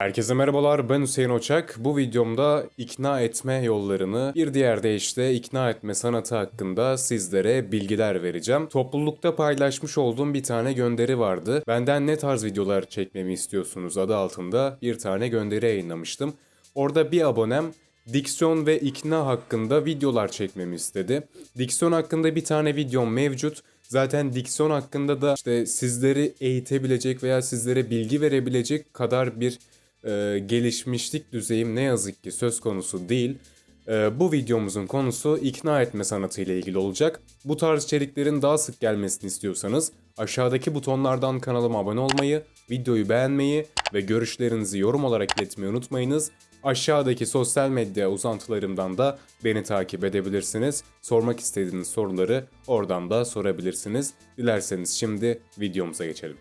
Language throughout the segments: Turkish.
Herkese merhabalar ben Hüseyin Oçak. Bu videomda ikna etme yollarını bir diğer deyişle ikna etme sanatı hakkında sizlere bilgiler vereceğim. Toplulukta paylaşmış olduğum bir tane gönderi vardı. Benden ne tarz videolar çekmemi istiyorsunuz adı altında bir tane gönderi yayınlamıştım. Orada bir abonem diksiyon ve ikna hakkında videolar çekmemi istedi. Diksiyon hakkında bir tane videom mevcut. Zaten diksiyon hakkında da işte sizleri eğitebilecek veya sizlere bilgi verebilecek kadar bir e, gelişmişlik düzeyim ne yazık ki söz konusu değil. E, bu videomuzun konusu ikna etme sanatı ile ilgili olacak. Bu tarz içeriklerin daha sık gelmesini istiyorsanız aşağıdaki butonlardan kanalıma abone olmayı, videoyu beğenmeyi ve görüşlerinizi yorum olarak iletmeyi unutmayınız. Aşağıdaki sosyal medya uzantılarımdan da beni takip edebilirsiniz. Sormak istediğiniz soruları oradan da sorabilirsiniz. Dilerseniz şimdi videomuza geçelim.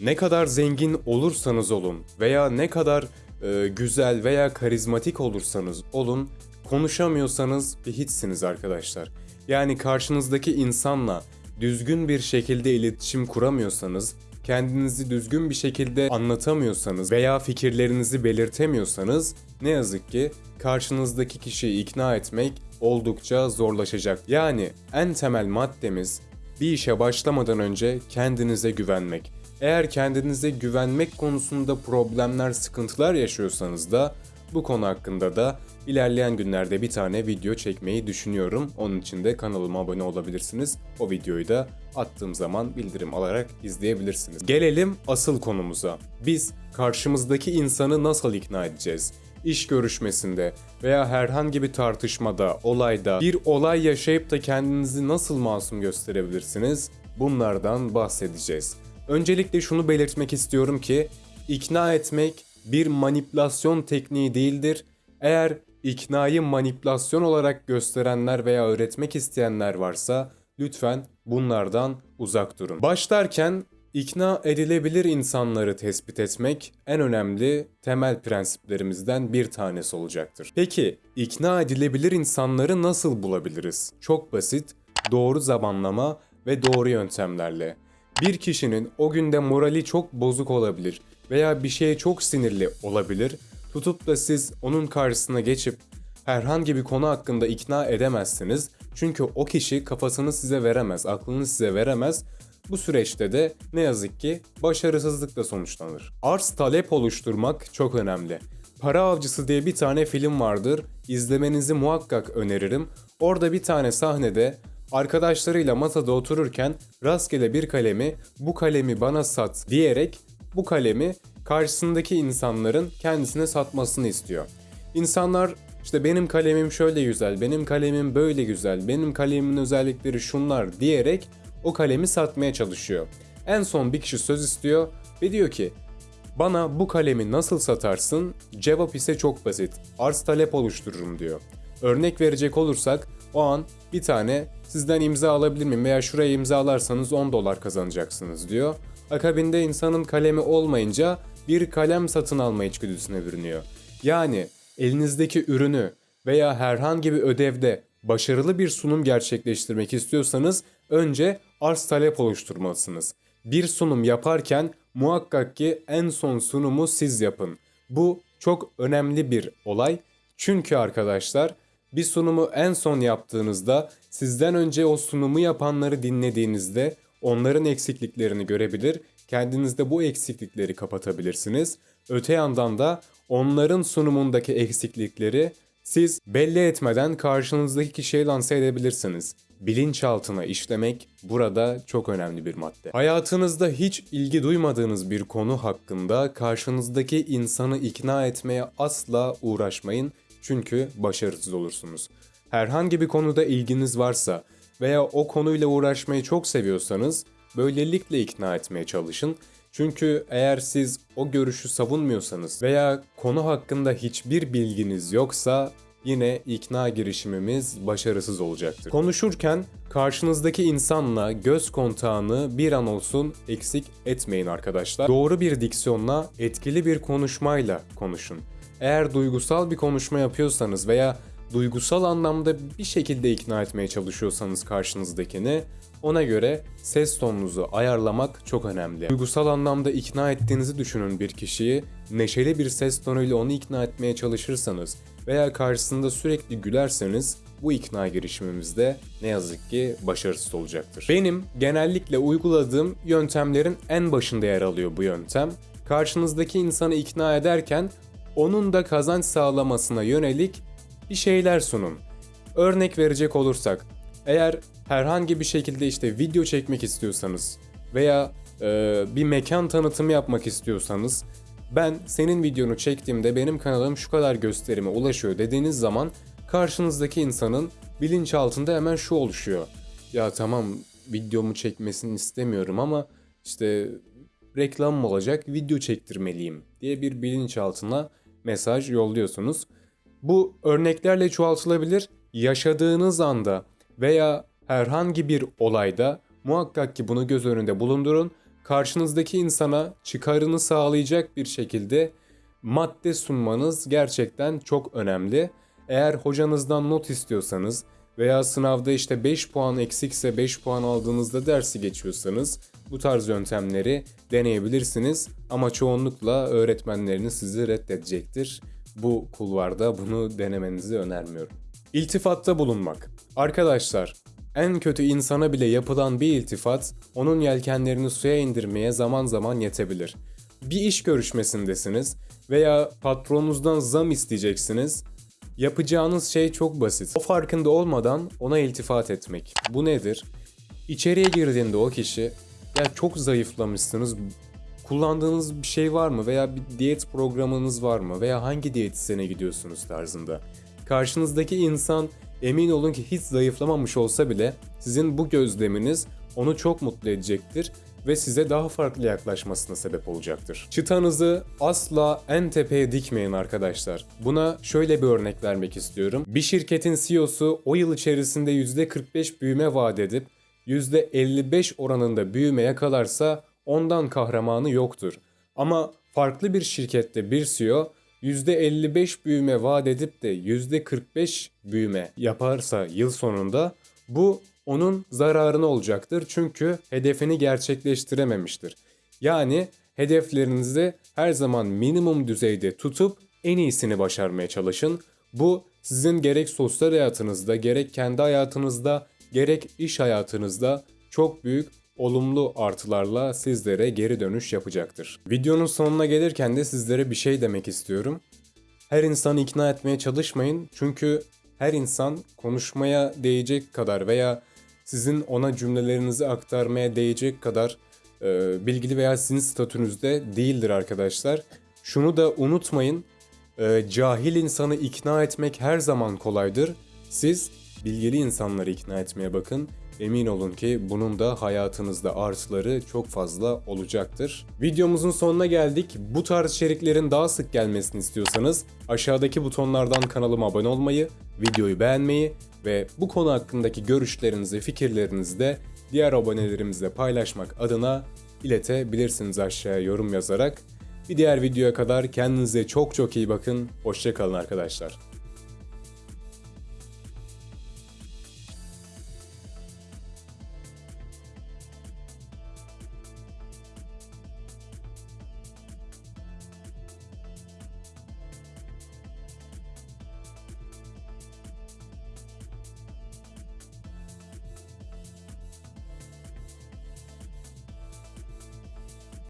Ne kadar zengin olursanız olun veya ne kadar e, güzel veya karizmatik olursanız olun konuşamıyorsanız bir hiçsiniz arkadaşlar. Yani karşınızdaki insanla düzgün bir şekilde iletişim kuramıyorsanız, kendinizi düzgün bir şekilde anlatamıyorsanız veya fikirlerinizi belirtemiyorsanız ne yazık ki karşınızdaki kişiyi ikna etmek oldukça zorlaşacak. Yani en temel maddemiz bir işe başlamadan önce kendinize güvenmek. Eğer kendinize güvenmek konusunda problemler, sıkıntılar yaşıyorsanız da bu konu hakkında da ilerleyen günlerde bir tane video çekmeyi düşünüyorum. Onun için de kanalıma abone olabilirsiniz. O videoyu da attığım zaman bildirim alarak izleyebilirsiniz. Gelelim asıl konumuza. Biz karşımızdaki insanı nasıl ikna edeceğiz? İş görüşmesinde veya herhangi bir tartışmada, olayda bir olay yaşayıp da kendinizi nasıl masum gösterebilirsiniz? Bunlardan bahsedeceğiz. Öncelikle şunu belirtmek istiyorum ki ikna etmek bir manipülasyon tekniği değildir. Eğer iknayı manipülasyon olarak gösterenler veya öğretmek isteyenler varsa lütfen bunlardan uzak durun. Başlarken ikna edilebilir insanları tespit etmek en önemli temel prensiplerimizden bir tanesi olacaktır. Peki ikna edilebilir insanları nasıl bulabiliriz? Çok basit, doğru zamanlama ve doğru yöntemlerle. Bir kişinin o günde morali çok bozuk olabilir veya bir şeye çok sinirli olabilir. Tutup da siz onun karşısına geçip herhangi bir konu hakkında ikna edemezsiniz. Çünkü o kişi kafasını size veremez, aklını size veremez. Bu süreçte de ne yazık ki başarısızlıkla sonuçlanır. Arz talep oluşturmak çok önemli. Para Avcısı diye bir tane film vardır. İzlemenizi muhakkak öneririm. Orada bir tane sahnede arkadaşlarıyla masada otururken rastgele bir kalemi bu kalemi bana sat diyerek bu kalemi karşısındaki insanların kendisine satmasını istiyor. İnsanlar işte benim kalemim şöyle güzel, benim kalemim böyle güzel, benim kalemimin özellikleri şunlar diyerek o kalemi satmaya çalışıyor. En son bir kişi söz istiyor ve diyor ki bana bu kalemi nasıl satarsın? Cevap ise çok basit. Arz talep oluştururum diyor. Örnek verecek olursak o an bir tane sizden imza alabilir miyim veya şuraya imzalarsanız 10 dolar kazanacaksınız diyor. Akabinde insanın kalemi olmayınca bir kalem satın alma içgüdüsüne bürünüyor. Yani elinizdeki ürünü veya herhangi bir ödevde başarılı bir sunum gerçekleştirmek istiyorsanız önce arz talep oluşturmalısınız. Bir sunum yaparken muhakkak ki en son sunumu siz yapın. Bu çok önemli bir olay. Çünkü arkadaşlar bir sunumu en son yaptığınızda sizden önce o sunumu yapanları dinlediğinizde onların eksikliklerini görebilir, kendinizde bu eksiklikleri kapatabilirsiniz. Öte yandan da onların sunumundaki eksiklikleri siz belli etmeden karşınızdaki kişiye lanse edebilirsiniz. Bilinçaltına işlemek burada çok önemli bir madde. Hayatınızda hiç ilgi duymadığınız bir konu hakkında karşınızdaki insanı ikna etmeye asla uğraşmayın çünkü başarısız olursunuz. Herhangi bir konuda ilginiz varsa veya o konuyla uğraşmayı çok seviyorsanız böylelikle ikna etmeye çalışın. Çünkü eğer siz o görüşü savunmuyorsanız veya konu hakkında hiçbir bilginiz yoksa yine ikna girişimimiz başarısız olacaktır. Konuşurken karşınızdaki insanla göz kontağını bir an olsun eksik etmeyin arkadaşlar. Doğru bir diksiyonla, etkili bir konuşmayla konuşun. Eğer duygusal bir konuşma yapıyorsanız veya duygusal anlamda bir şekilde ikna etmeye çalışıyorsanız karşınızdakini Ona göre ses tonunuzu ayarlamak çok önemli. Duygusal anlamda ikna ettiğinizi düşünün bir kişiyi, neşeli bir ses tonuyla onu ikna etmeye çalışırsanız veya karşısında sürekli gülerseniz bu ikna girişimimizde ne yazık ki başarısız olacaktır. Benim genellikle uyguladığım yöntemlerin en başında yer alıyor bu yöntem. Karşınızdaki insanı ikna ederken onun da kazanç sağlamasına yönelik bir şeyler sunun. Örnek verecek olursak, eğer herhangi bir şekilde işte video çekmek istiyorsanız veya e, bir mekan tanıtımı yapmak istiyorsanız ben senin videonu çektiğimde benim kanalım şu kadar gösterime ulaşıyor dediğiniz zaman karşınızdaki insanın bilinçaltında hemen şu oluşuyor. Ya tamam videomu çekmesini istemiyorum ama işte reklam mı olacak video çektirmeliyim diye bir bilinçaltına mesaj yolluyorsunuz. Bu örneklerle çoğaltılabilir. Yaşadığınız anda veya herhangi bir olayda muhakkak ki bunu göz önünde bulundurun. Karşınızdaki insana çıkarını sağlayacak bir şekilde madde sunmanız gerçekten çok önemli. Eğer hocanızdan not istiyorsanız veya sınavda işte 5 puan eksikse 5 puan aldığınızda dersi geçiyorsanız bu tarz yöntemleri deneyebilirsiniz ama çoğunlukla öğretmenleriniz sizi reddedecektir. Bu kulvarda bunu denemenizi önermiyorum. İltifatta bulunmak. Arkadaşlar, en kötü insana bile yapılan bir iltifat onun yelkenlerini suya indirmeye zaman zaman yetebilir. Bir iş görüşmesindesiniz veya patronunuzdan zam isteyeceksiniz. Yapacağınız şey çok basit. O farkında olmadan ona iltifat etmek. Bu nedir? İçeriye girdiğinde o kişi ya çok zayıflamışsınız. Kullandığınız bir şey var mı veya bir diyet programınız var mı veya hangi diyetisyene gidiyorsunuz tarzında. Karşınızdaki insan emin olun ki hiç zayıflamamış olsa bile sizin bu gözleminiz onu çok mutlu edecektir ve size daha farklı yaklaşmasına sebep olacaktır. Çıtanızı asla en tepeye dikmeyin arkadaşlar. Buna şöyle bir örnek vermek istiyorum. Bir şirketin CEO'su o yıl içerisinde %45 büyüme vaat edip %55 oranında büyüme yakalarsa ondan kahramanı yoktur. Ama farklı bir şirkette bir CEO %55 büyüme vaat edip de %45 büyüme yaparsa yıl sonunda bu onun zararına olacaktır. Çünkü hedefini gerçekleştirememiştir. Yani hedeflerinizi her zaman minimum düzeyde tutup en iyisini başarmaya çalışın. Bu sizin gerek sosyal hayatınızda, gerek kendi hayatınızda, gerek iş hayatınızda çok büyük olumlu artılarla sizlere geri dönüş yapacaktır. Videonun sonuna gelirken de sizlere bir şey demek istiyorum. Her insanı ikna etmeye çalışmayın çünkü her insan konuşmaya değecek kadar veya sizin ona cümlelerinizi aktarmaya değecek kadar e, bilgili veya sizin statünüzde değildir arkadaşlar. Şunu da unutmayın, e, cahil insanı ikna etmek her zaman kolaydır. Siz bilgili insanları ikna etmeye bakın. Emin olun ki bunun da hayatınızda artıları çok fazla olacaktır. Videomuzun sonuna geldik. Bu tarz içeriklerin daha sık gelmesini istiyorsanız aşağıdaki butonlardan kanalıma abone olmayı, videoyu beğenmeyi ve bu konu hakkındaki görüşlerinizi, fikirlerinizi de diğer abonelerimizle paylaşmak adına iletebilirsiniz aşağıya yorum yazarak. Bir diğer videoya kadar kendinize çok çok iyi bakın. Hoşçakalın arkadaşlar.